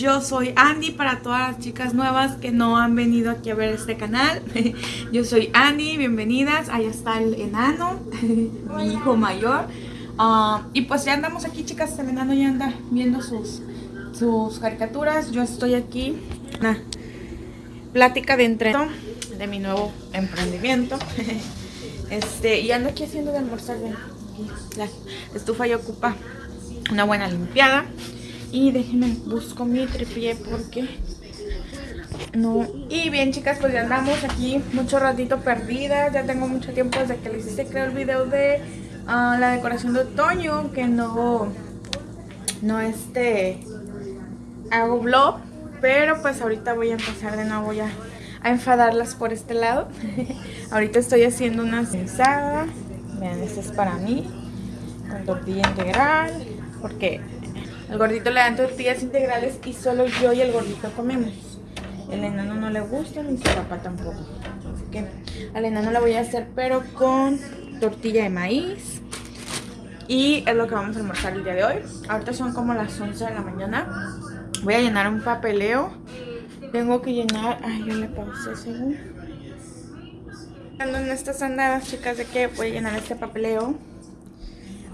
Yo soy Andy para todas las chicas nuevas que no han venido aquí a ver este canal. Yo soy Andy, bienvenidas. Ahí está el enano, mi hijo mayor. Ah, y pues ya andamos aquí, chicas. El enano ya anda viendo sus, sus caricaturas. Yo estoy aquí. Una plática de entreno de mi nuevo emprendimiento. Este, y ando aquí haciendo de almorzar. La estufa ya ocupa una buena limpiada. Y déjenme, busco mi tripié porque no. Y bien chicas, pues ya andamos aquí mucho ratito perdidas. Ya tengo mucho tiempo desde que les hice creo el video de ah, la decoración de otoño. Que no, no este, hago vlog. Pero pues ahorita voy a empezar de nuevo ya a enfadarlas por este lado. ahorita estoy haciendo una censada. Vean, esta es para mí. Con tortilla integral. Porque el gordito le dan tortillas integrales y solo yo y el gordito comemos. El enano no le gusta ni su papá tampoco. Así que al enano le voy a hacer pero con tortilla de maíz. Y es lo que vamos a almorzar el día de hoy. Ahorita son como las 11 de la mañana. Voy a llenar un papeleo. Tengo que llenar... Ay, yo le pausé según. Ando en estas andadas, chicas, de que voy a llenar este papeleo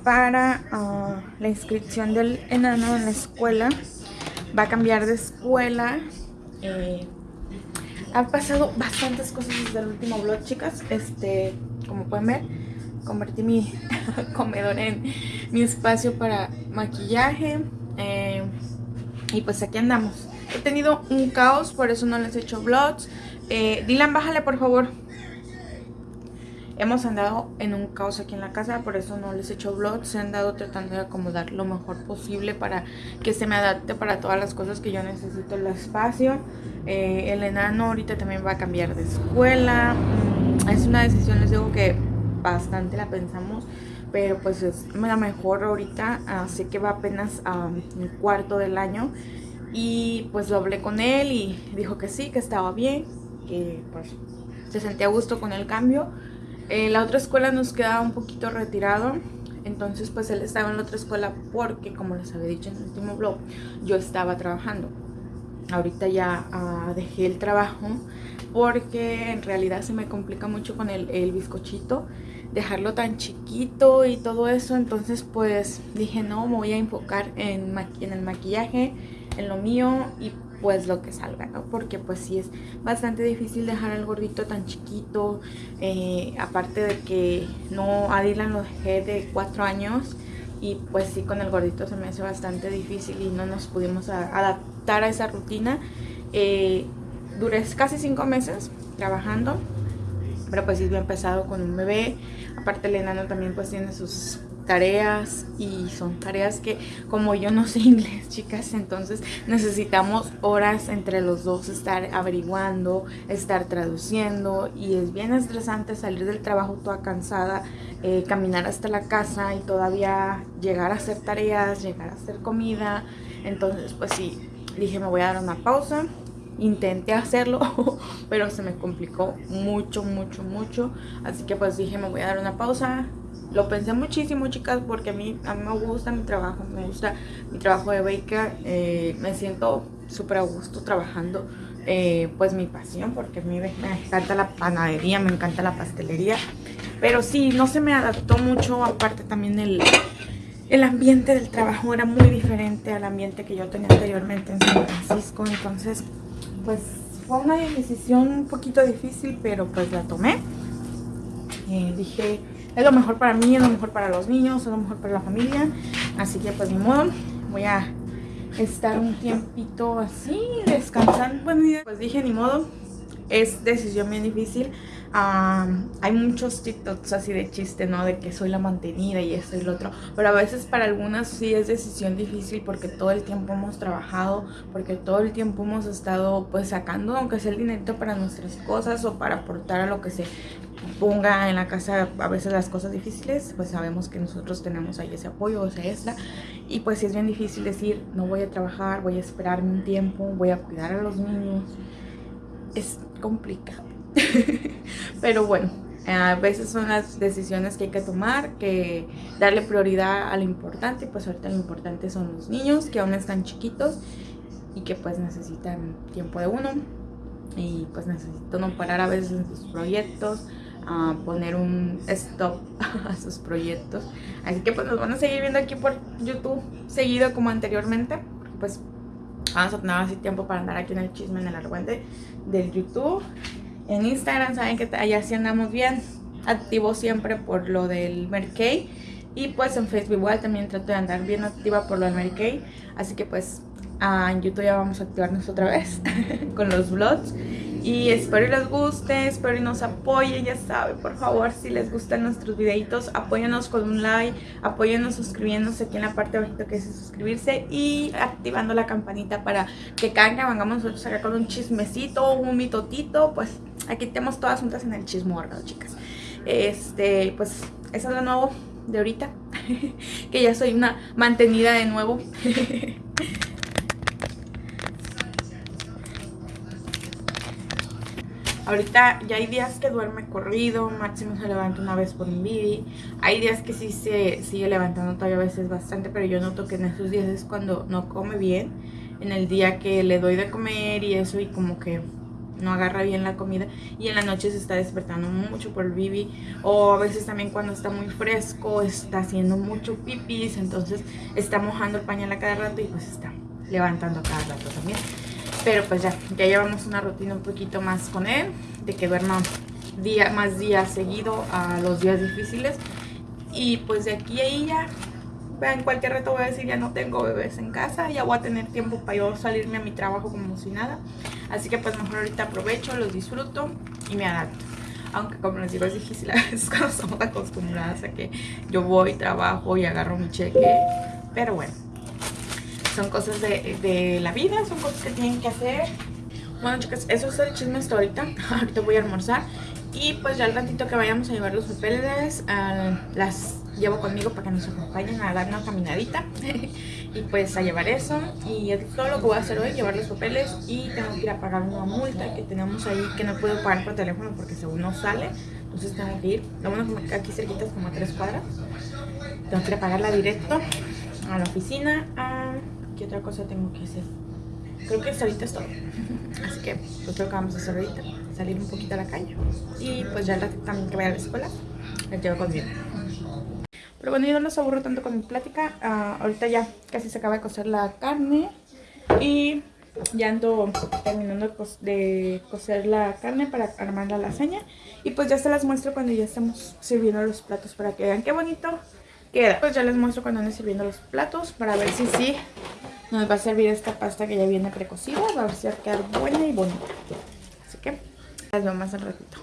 para ah, la inscripción del enano en la escuela. Va a cambiar de escuela. Eh, han pasado bastantes cosas desde el último vlog, chicas. Este, como pueden ver, convertí mi comedor en mi espacio para maquillaje. Eh, y pues aquí andamos. He tenido un caos, por eso no les he hecho vlogs. Eh, Dylan, bájale por favor. Hemos andado en un caos aquí en la casa, por eso no les he hecho vlogs. Se han dado tratando de acomodar lo mejor posible para que se me adapte para todas las cosas que yo necesito el espacio. Eh, el enano ahorita también va a cambiar de escuela. Mm, es una decisión, les digo que bastante la pensamos, pero pues es la mejor ahorita. Así que va apenas a un cuarto del año. Y pues lo hablé con él y dijo que sí, que estaba bien, que pues se sentía a gusto con el cambio eh, la otra escuela nos quedaba un poquito retirado. Entonces pues él estaba en la otra escuela porque como les había dicho en el último blog, yo estaba trabajando. Ahorita ya ah, dejé el trabajo porque en realidad se me complica mucho con el, el bizcochito dejarlo tan chiquito y todo eso entonces pues dije no me voy a enfocar en, en el maquillaje en lo mío y pues lo que salga, ¿no? Porque pues sí es bastante difícil dejar al gordito tan chiquito, eh, aparte de que no, a Dylan lo dejé de cuatro años y pues sí con el gordito se me hace bastante difícil y no nos pudimos adaptar a esa rutina. Eh, casi cinco meses trabajando, pero pues sí he empezado con un bebé, aparte el enano también pues tiene sus tareas y son tareas que como yo no sé inglés chicas entonces necesitamos horas entre los dos estar averiguando estar traduciendo y es bien estresante salir del trabajo toda cansada eh, caminar hasta la casa y todavía llegar a hacer tareas llegar a hacer comida. Entonces pues sí dije me voy a dar una pausa intenté hacerlo pero se me complicó mucho mucho mucho. Así que pues dije me voy a dar una pausa lo pensé muchísimo, chicas, porque a mí, a mí me gusta mi trabajo, me gusta mi trabajo de baker, eh, me siento súper a gusto trabajando, eh, pues mi pasión, porque a mí me, encanta la panadería, me encanta la pastelería, pero sí, no se me adaptó mucho, aparte también el, el ambiente del trabajo era muy diferente al ambiente que yo tenía anteriormente en San Francisco, entonces, pues fue una decisión un poquito difícil, pero pues la tomé. Eh, dije, es lo mejor para mí, es lo mejor para los niños, es lo mejor para la familia. Así que pues ni modo, voy a estar un tiempito así, descansando. Pues dije ni modo, es decisión bien difícil. hay muchos TikToks así de chiste, ¿no? De que soy la mantenida y esto y lo otro. Pero a veces para algunas sí es decisión difícil porque todo el tiempo hemos trabajado, porque todo el tiempo hemos estado pues sacando, aunque sea el dinero para nuestras cosas o para aportar a lo que se ponga en la casa a veces las cosas difíciles, pues sabemos que nosotros tenemos ahí ese apoyo, o ese extra. Y pues si es bien difícil decir, no voy a trabajar, voy a esperarme un tiempo, voy a cuidar a los niños. Es complicado. Pero bueno, a veces son las decisiones que hay que tomar, que darle prioridad a lo importante. Pues ahorita lo importante son los niños, que aún están chiquitos. y que pues necesitan tiempo de uno y pues necesito no parar a veces en sus proyectos, a poner un stop a sus proyectos. Así que pues nos van a seguir viendo aquí por YouTube seguido como anteriormente, pues vamos a tener así tiempo para andar aquí en el chisme en el argüente del YouTube. En Instagram saben que allá sí andamos bien activo siempre por lo del Merkey. Y pues en Facebook igual también trato de andar bien activa por lo del Merkey. Así que pues ah, en YouTube ya vamos a activarnos otra vez con los vlogs. Y espero les guste, espero nos apoyen, ya saben, por favor, si les gustan nuestros videitos, apóyanos con un like, apóyanos suscribiéndose aquí en la parte abajito que dice suscribirse y activando la campanita para que cada que vengamos nosotros acá con un chismecito, un mitotito, pues aquí tenemos todas juntas en el chismorro, chicas. Este, pues, eso es lo nuevo de ahorita, que ya soy una mantenida de nuevo. Ahorita ya hay días que duerme corrido, máximo se levanta una vez por un bibi. Hay días que sí se sigue levantando todavía a veces bastante, pero yo noto que en esos días es cuando no come bien. En el día que le doy de comer y eso y como que no agarra bien la comida y en la noche se está despertando mucho por el bibi o a veces también cuando está muy fresco está haciendo mucho pipis entonces está mojando el pañal a cada rato y pues está levantando a cada rato también pero pues ya, ya llevamos una rutina un poquito más con él, de que duerma día, más días seguido a los días difíciles. Y pues de aquí a ahí ya, en cualquier reto voy a decir, ya no tengo bebés en casa, ya voy a tener tiempo para yo salirme a mi trabajo como si nada. Así que pues mejor ahorita aprovecho, los disfruto y me adapto. Aunque como les digo es difícil a veces cuando estamos acostumbradas a que yo voy, trabajo y agarro mi cheque. Pero bueno son cosas de, la vida, son cosas que tienen que hacer. Bueno chicas, eso es el chisme hasta ahorita. ahorita voy a almorzar. Y pues ya al ratito que vayamos a llevar los papeles, las llevo conmigo para que nos acompañen a dar una caminadita. y pues a llevar eso. Y es todo lo que voy a hacer hoy, llevar los papeles. Y tengo que ir a pagar una multa que tenemos ahí que no puedo pagar por teléfono porque según no sale. Entonces tengo que ir. Lo bueno que aquí cerquita es como a tres cuadras. Tengo que ir a pagarla directo a la oficina. ¿Qué otra cosa tengo que hacer? Creo que ahorita es todo. Así que pues lo que vamos a hacer ahorita. Salir un poquito a la calle. Y pues ya también que vaya a la escuela, la llevo conmigo. Pero bueno, yo no los aburro tanto con mi plática. Ah, ahorita ya casi se acaba de cocer la carne. Y ya ando terminando de cocer la carne para armar la lasaña. Y pues ya se las muestro cuando ya estamos sirviendo los platos para que vean qué bonito queda. Pues ya les muestro cuando ande sirviendo los platos para ver si sí nos va a servir esta pasta que ya viene precocida. Va a a quedar buena y bonita. Así que las veo más al ratito.